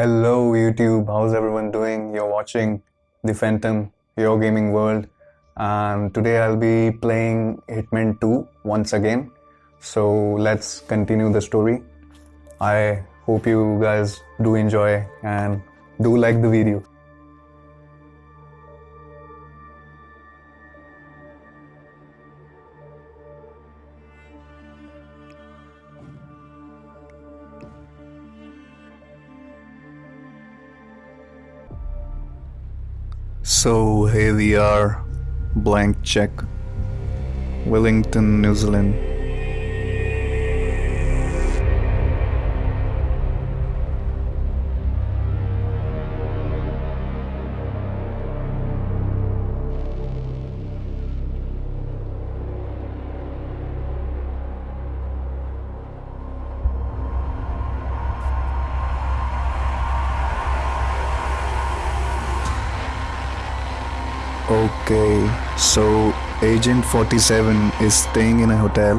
Hello YouTube, how's everyone doing? You're watching The Phantom, your gaming world, and today I'll be playing Hitman 2 once again. So let's continue the story. I hope you guys do enjoy and do like the video. So here we are, blank check, Wellington, New Zealand. Okay, so Agent 47 is staying in a hotel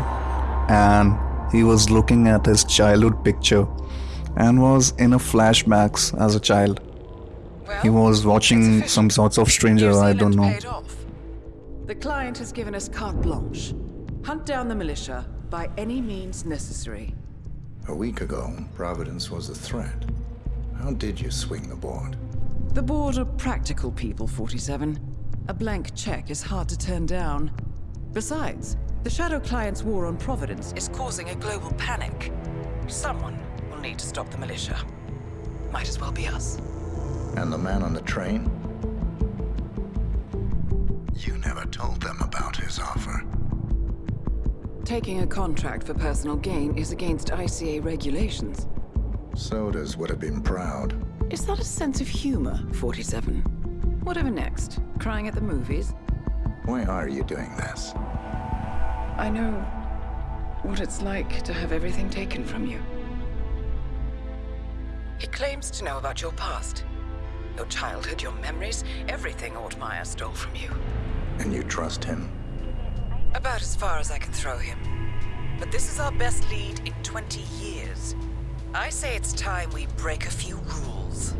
and he was looking at his childhood picture and was in a flashbacks as a child. Well, He was watching some sorts of stranger, I don't know. off. The client has given us carte blanche. Hunt down the militia by any means necessary. A week ago, Providence was a threat. How did you swing the board? The board are practical people, 47. A blank check is hard to turn down. Besides, the Shadow Client's war on Providence is causing a global panic. Someone will need to stop the militia. Might as well be us. And the man on the train? You never told them about his offer. Taking a contract for personal gain is against ICA regulations. Soders would have been proud. Is that a sense of humor, 47? Whatever next? Crying at the movies? Why are you doing this? I know what it's like to have everything taken from you. He claims to know about your past. Your childhood, your memories, everything Ortmeyer stole from you. And you trust him? About as far as I can throw him. But this is our best lead in 20 years. I say it's time we break a few rules.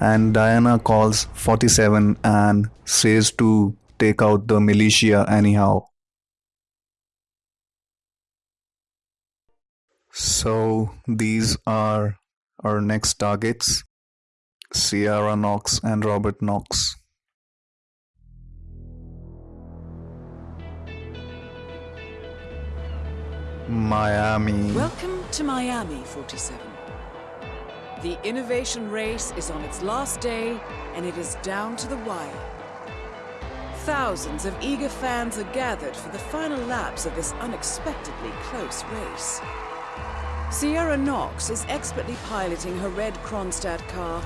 And Diana calls 47 and says to take out the militia anyhow. So these are our next targets Sierra Knox and Robert Knox. Miami. Welcome to Miami, 47. The innovation race is on its last day, and it is down to the wire. Thousands of eager fans are gathered for the final laps of this unexpectedly close race. Sierra Knox is expertly piloting her red Kronstadt car.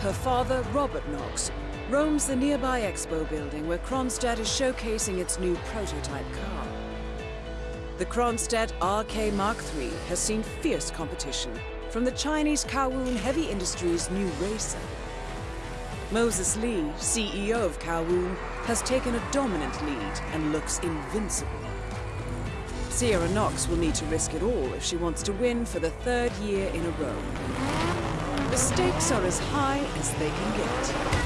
Her father, Robert Knox, roams the nearby expo building where Kronstadt is showcasing its new prototype car. The Kronstadt RK Mark III has seen fierce competition from the Chinese Kowloon Heavy Industries new racer. Moses Lee, CEO of Kowloon, has taken a dominant lead and looks invincible. Sierra Knox will need to risk it all if she wants to win for the third year in a row. The stakes are as high as they can get.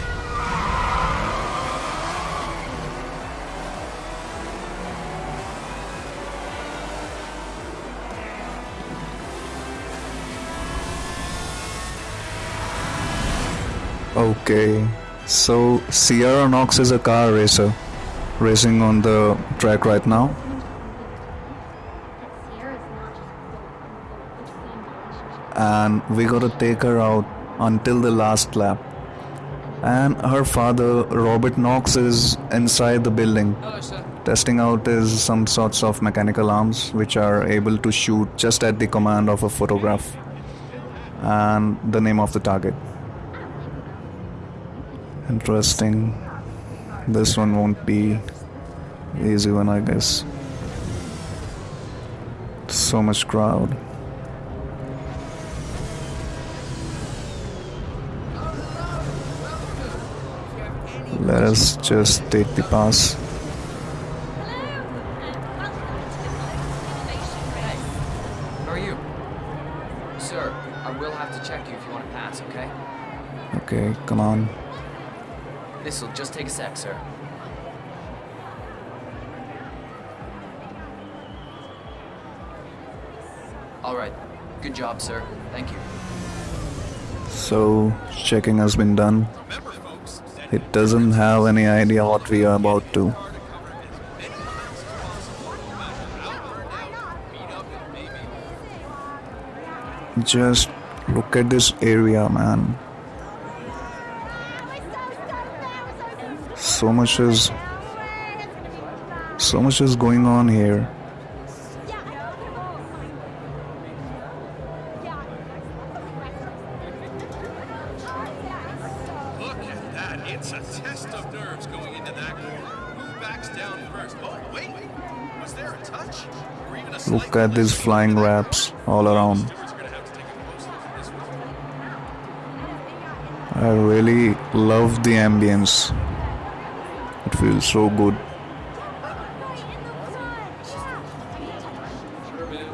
Okay, so Sierra Knox is a car racer racing on the track right now. And we gotta take her out until the last lap. And her father, Robert Knox, is inside the building oh, testing out his some sorts of mechanical arms which are able to shoot just at the command of a photograph and the name of the target interesting. This one won't be easy one, I guess. So much crowd. Let us just take the pass. Sir, I will have to check you if you want to pass, okay? Okay, come on. This'll just take a sec, sir. All right. Good job, sir. Thank you. So, checking has been done. It doesn't have any idea what we are about to. Just look at this area, man. So much is so much is going on here. Look at that. It's a test of nerves going into that corner. Who backs down first? Oh, wait. Was there a touch? Or even a Look at these flying wraps all around. Stewards are gonna have to take a close look at this one. I really love the ambience. Feels so good.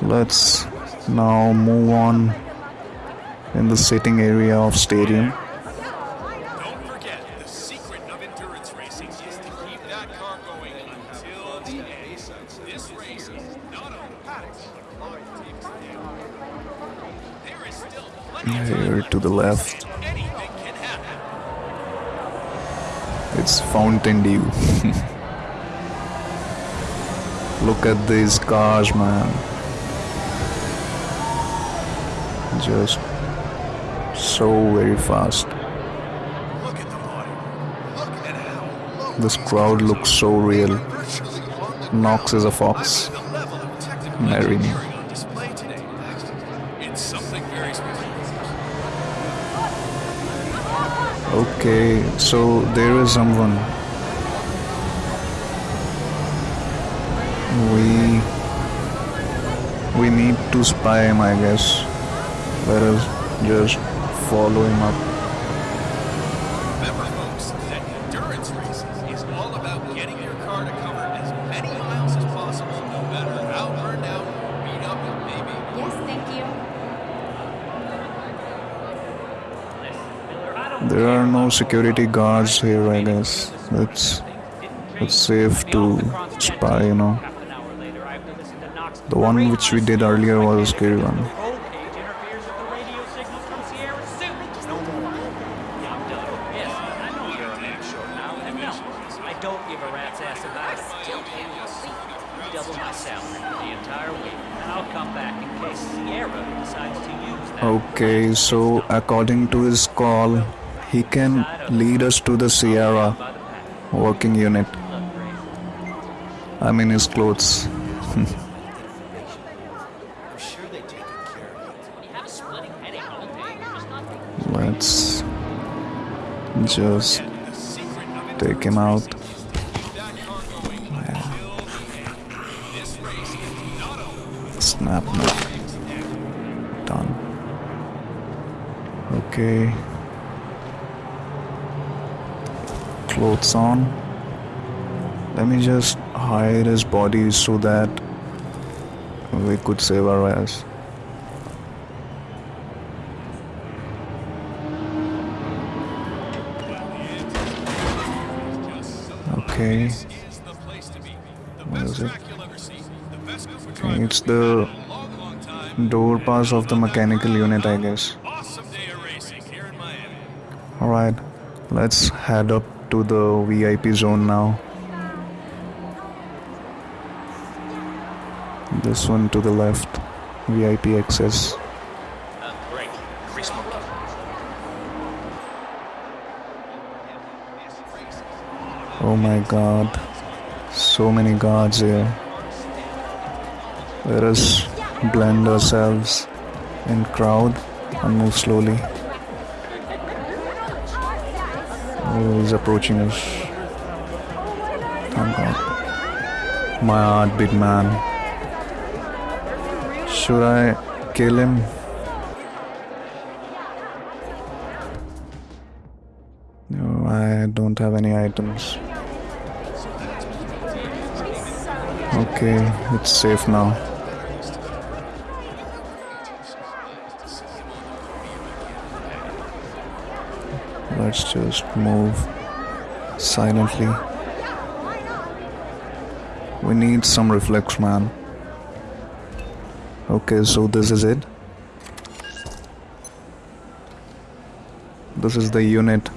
Let's now move on in the sitting area of stadium. At these cars, man. Just so very fast. Look at the water. Look at how This crowd looks so real. virtually on the Knox is a fox. Marry me. engineering on display today. It's something very special. Okay, so there is someone. We need to spy him, I guess. Let us just follow him up. Remember, folks, that endurance racing is all about getting your car to cover as many miles as possible, no matter how burned out, beat up it may be. Yes, thank you. There are no security guards here, I guess. It's it's safe to spy, you know. The one which we did earlier was a scary one. I I. Okay, so according to his call, he can lead us to the Sierra working unit. I'm in his clothes. just take him out. Snap. Done. Okay. Clothes on. Let me just hide his body so that we could save our ass. The best group of Okay, it's the door pass of the mechanical unit, I guess. Alright, let's head up to the VIP zone now. This one to the left, VIP access. Oh my god, so many guards here. Let us blend ourselves in crowd and move slowly. Oh, he's approaching us. Thank god. My man. Should I kill him? Don't have any items. Okay, it's safe now. Let's just move silently. We need some reflex, man. Okay, so this is it. This is the unit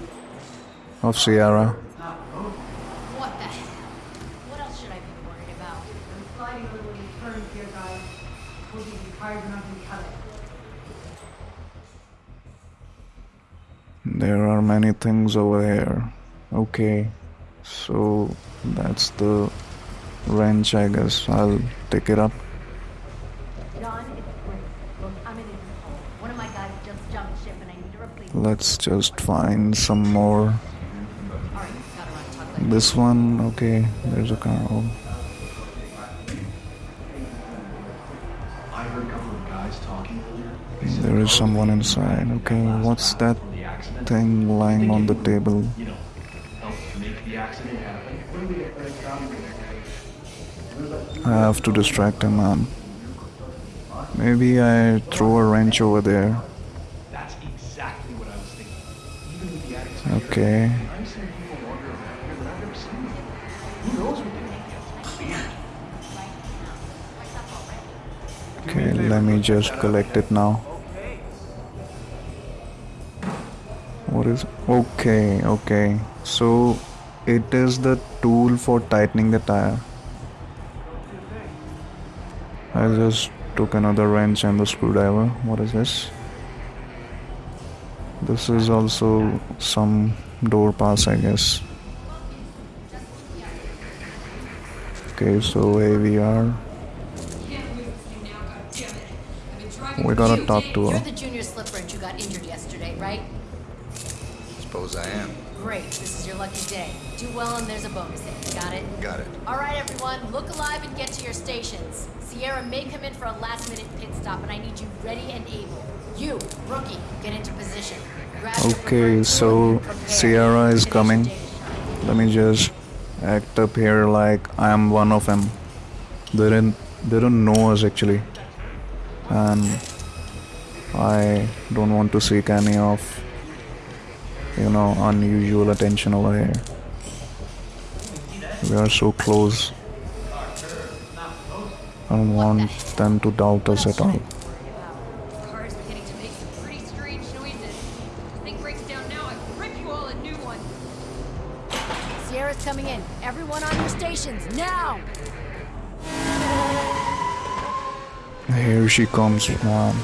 of Sierra. The hell? What else should I be worried about? I'm sliding a little in turns here, guys. Hope you be tired enough to cut it. There are many things over here. Okay, so that's the wrench, I guess. I'll take it up. John, it's great. Look, I'm in Interpol. One of my guys just jumped ship and I need to replace Let's just find some more. Alright, gotta run, talk later. This one, okay, there's a car. Oh, I heard a couple of guys talking earlier. there is someone inside. Okay, what's that thing lying on the table? you know, helped make the accident happen. I have to distract him, man. Maybe I throw a wrench over there. That's let me just collect it now. What is okay, okay. So it is the tool for tightening the tire. I just took another wrench and the screwdriver. What is this? This is also some door pass, I guess. Okay, so here we are. We gotta talk to You're her. the junior slip wrench who got injured yesterday, right? Suppose I am. Great, this is your lucky day. Do well and there's a bonus hit. Got it? Got it. Alright everyone, look alive and get to your stations. Sierra may come in for a last minute pit stop and I need you ready and able. You, rookie, get into position. Grab Okay, so tool and prepare. Sierra is coming. Let me just act up here like I am one of them. They didn't they don't know us actually. And I don't want to seek any of you know unusual attention over here. We are so close. I don't want them to doubt us at all. Sierra's coming in. Everyone on your stations, now! Here she comes, man.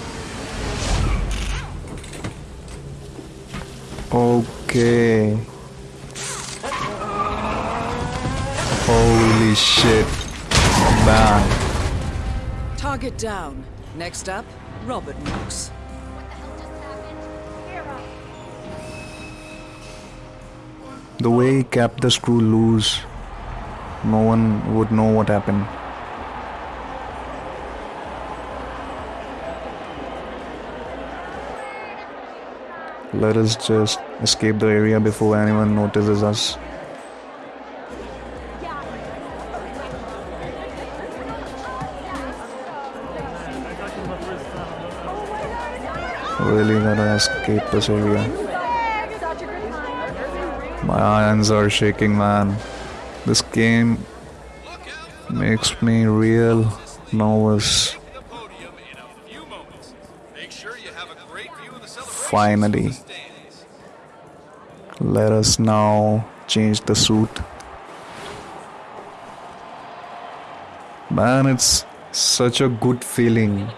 Okay. Holy shit. Man. Target down. Next up, Robert Knox. The hell just happened? Sierra! The way he kept the screw loose, no one would know what happened. Let us just escape the area before anyone notices us. Really gotta escape this area. My hands are shaking, man. This game makes me real nervous. Finally. Let us now change the suit. Man, it's such a good feeling.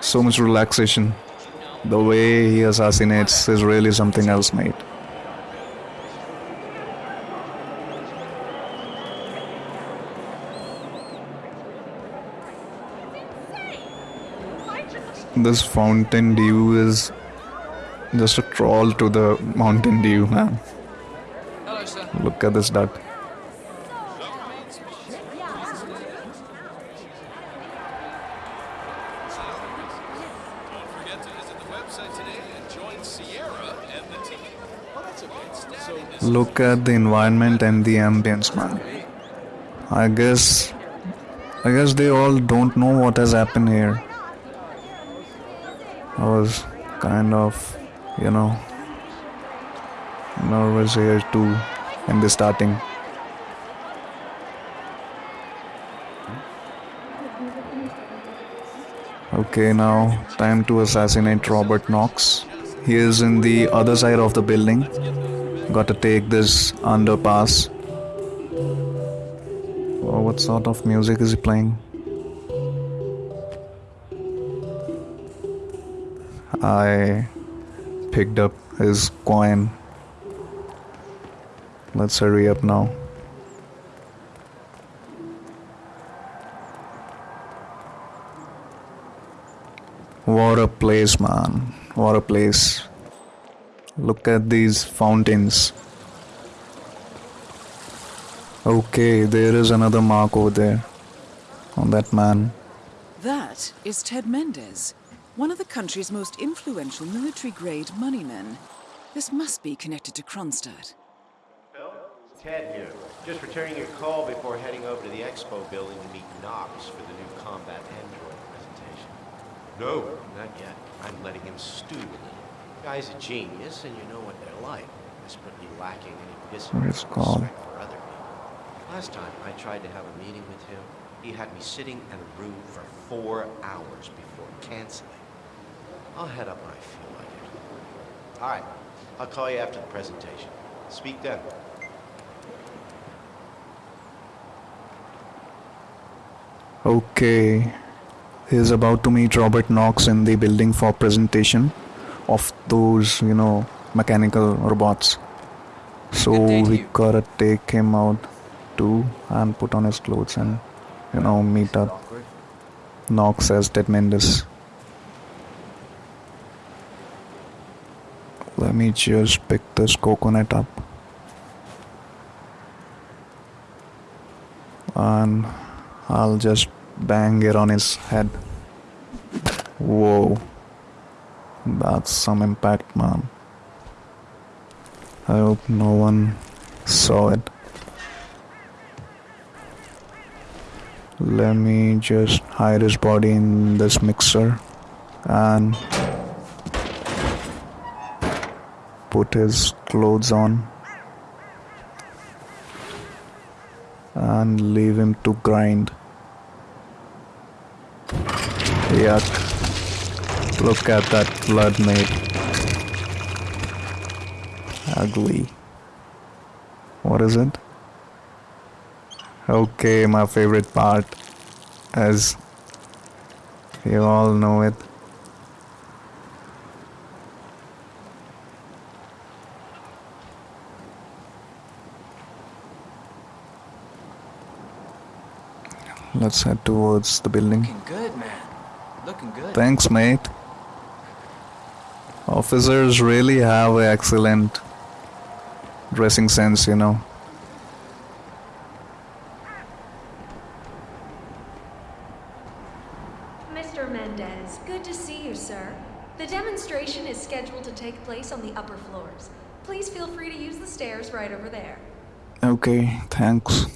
So much relaxation. The way he assassinates is really something else, mate. This Fountain Dew is just a troll to the Mountain Dew, man. Hello, sir. Look at this duck. Don't forget to visit the website today and join Sierra and the team. Well, that's a bit stabby. This Look at the environment and the ambience, man. I guess, I guess they all don't know what has happened here. I was kind of, you know, nervous here too in the starting. Okay, now time to assassinate Robert Knox. He is in the other side of the building. Gotta take this underpass. Oh, what sort of music is he playing? I picked up his coin. Let's hurry up now. What a place, man. What a place. Look at these fountains. Okay, there is another mark over there on that man. That is Ted Mendez, one of the country's most influential military grade moneymen. This must be connected to Kronstadt. Phil? Ted here. Just returning your call before heading over to the expo building to meet Knox for the new combat android presentation. No, not yet. I'm letting him stew a little. Guy's a genius, and you know what they're like. Desperately lacking any discipline It's or called- respect for other people. Last time I tried to have a meeting with him, he had me sitting in a room for four hours before canceling. I'll head up when I feel like it. All right. I'll call you after the presentation. Speak then. Okay, he's about to meet Robert Knox in the building for presentation of those, you know, mechanical robots. So day we gotta take him out too and put on his clothes and, you know, meet up. Knox as Ted Mendez. Me just pick this coconut up. And I'll just bang it on his head. Whoa. That's some impact, man. I hope no one saw it. Let me just hide his body in this mixer and put his clothes on and leave him to grind. Yuck. Look at that blood, mate. Ugly. What is it? Okay, my favorite part. As you all know it. Let's head towards the building. Looking good, man. Looking good. Thanks, mate. Officers really have an excellent dressing sense, you know. Mr. Mendez, good to see you, sir. The demonstration is scheduled to take place on the upper floors. Please feel free to use the stairs right over there. Okay, thanks.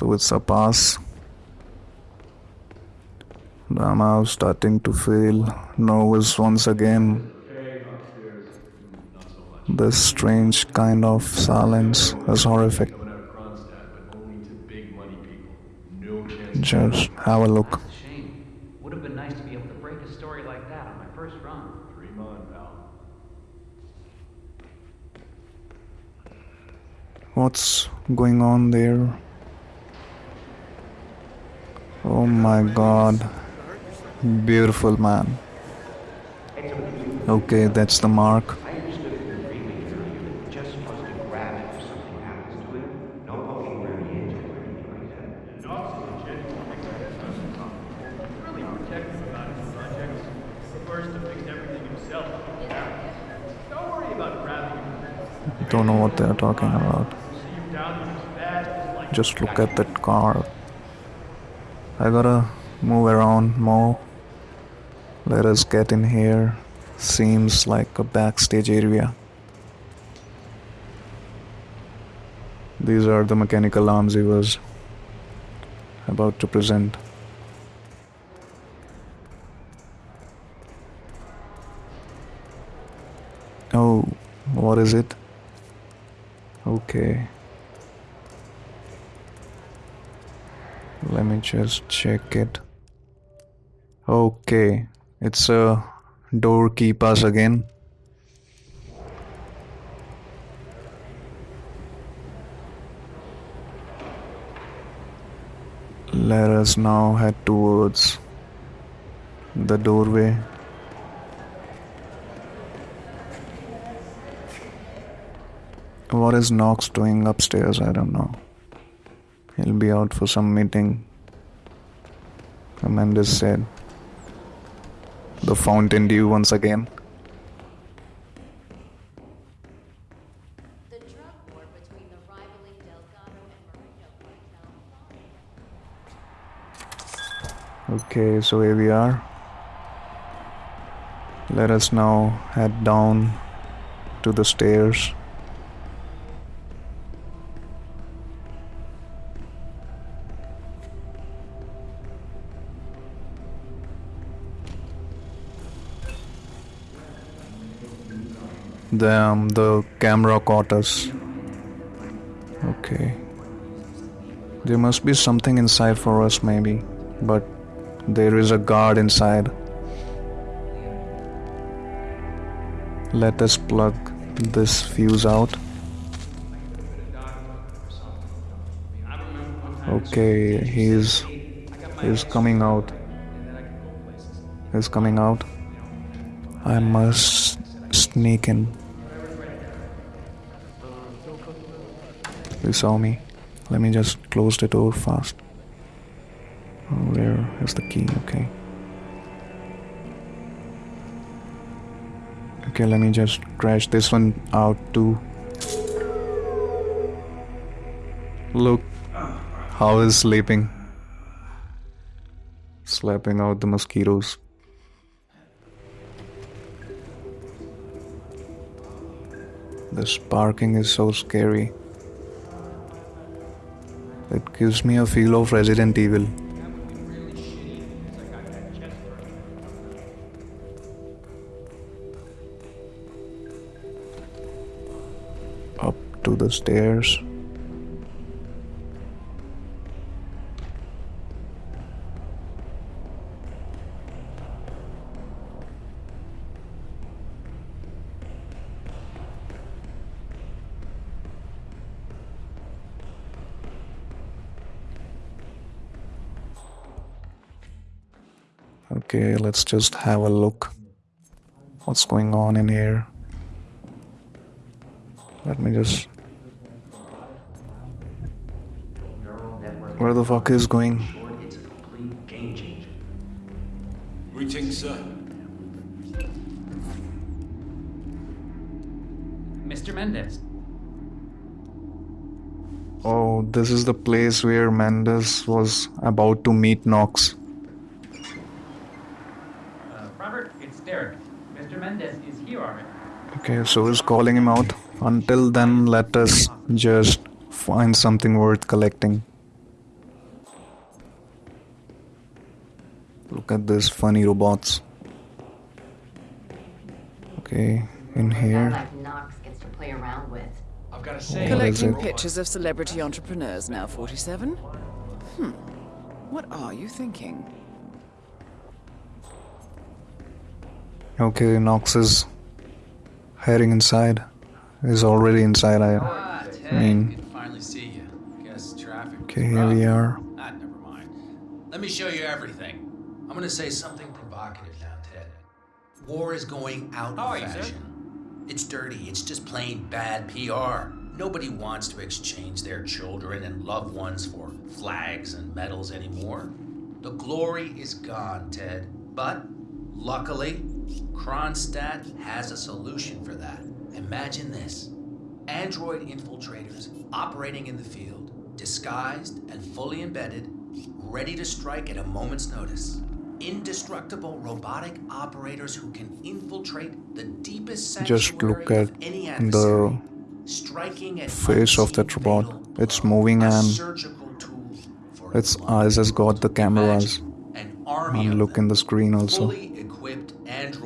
So it's a pass. I'm now starting to feel nervous once again. This strange kind of silence is horrific. Just have a look. Would have been nice to be able to break a story like that on my first run. Dream on, pal. What's going on there? Oh my god. Beautiful man. Okay, that's the mark. Don't know what they're talking about. Just look at that car. I gotta move around more. Let us get in here. Seems like a backstage area. These are the mechanical arms he was about to present. Oh, what is it? Okay. Let me just check it. Okay, it's a door key pass again. Let us now head towards the doorway. What is Knox doing upstairs? I don't know. He'll be out for some meeting. Amanda said. The Fountain Dew once again. Okay, so here we are. Let us now head down to the stairs. The camera caught us. Okay. There must be something inside for us, maybe. But there is a guard inside. Let us plug this fuse out. Okay, he's he's coming out. He's coming out. I must sneak in. You saw me. Let me just close the door fast. Oh, there is the key, okay. Okay, let me just crash this one out too. Look how is sleeping. Slapping out the mosquitoes. The sparking is so scary. It gives me a feel of Resident Evil. Up to the stairs. Let's just have a look. What's going on in here? Let me just. Where the fuck is going? Greetings, sir. Mr. Mendez. Oh, this is the place where Mendez was about to meet Knox. Uh, Robert, it's Derek. Mr. Mendez is here already. Okay, so he's calling him out. Until then, let us just find something worth collecting. Look at this funny robots. Okay, in here. Like Knox gets to play around with. I've got to What Collecting pictures of celebrity entrepreneurs now, 47? Hmm. What are you thinking? Okay, Knox is heading inside. He's already inside, I ah, mean. finally see you. Guess traffic. Okay, here we are. Ah, never mind. Let me show you everything. I'm gonna say something provocative now, Ted. War is going out How are of you, fashion. It's dirty. It's just plain bad PR. Nobody wants to exchange their children and loved ones for flags and medals anymore. The glory is gone, Ted. But luckily, Kronstadt has a solution for that. Imagine this android infiltrators operating in the field, disguised and fully embedded, ready to strike at a moment's notice. Indestructible robotic operators who can infiltrate the deepest Just look at the striking at face of that robot. It's moving and surgical tool for its eyes has got the cameras. And look in the screen also. fully equipped android medics,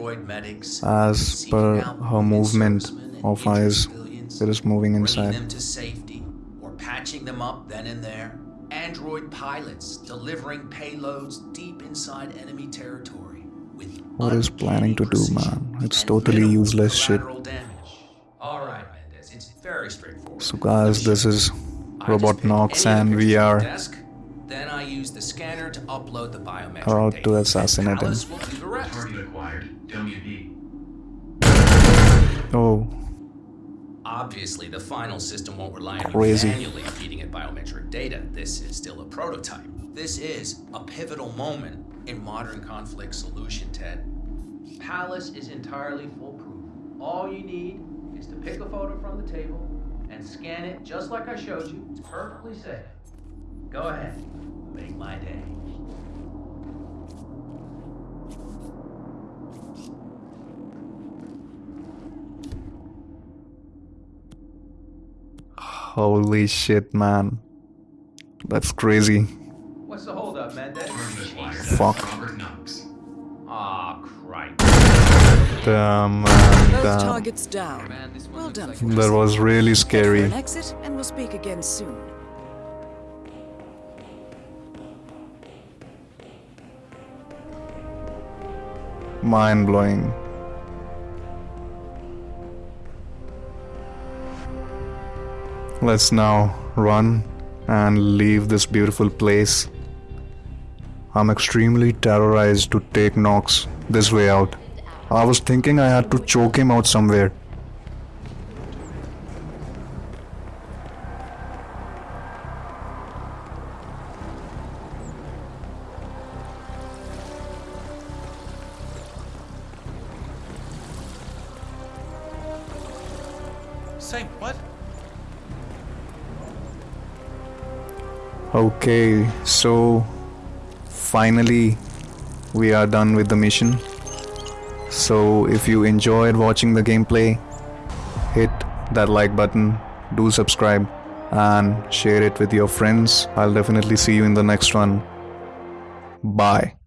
As per her movement of eyes, it is moving inside. them to safety, or patching them up then and there. Android pilots delivering payloads deep inside enemy territory with What is planning to do, man? It's totally useless shit. right, Mendez, it's very straightforward. So, guys, this is Robot Knox, and we are then I use the scanner to upload the biometric about data. to assassinate him. Oh, Obviously, the final system won't rely on Crazy. you manually feeding it biometric data. This is still a prototype. This is a pivotal moment in modern conflict solution, Ted. Palace is entirely foolproof. All you need is to pick a photo from the table and scan it just like I showed you. It's perfectly safe. Go ahead. Make my day. Holy shit, man. That's crazy. What's the holdup, Mendez? Fuck. Robert Knox. Aw, crap. Damn, man, damn. targets down. Well done. That was really scary. an exit, and we'll speak again soon. Mind blowing. Let's now run and leave this beautiful place. I'm extremely terrorized to take Knox this way out. I was thinking I had to choke him out somewhere. Okay, so finally we are done with the mission. So if you enjoyed watching the gameplay, hit that like button, do subscribe and share it with your friends. I'll definitely see you in the next one. Bye.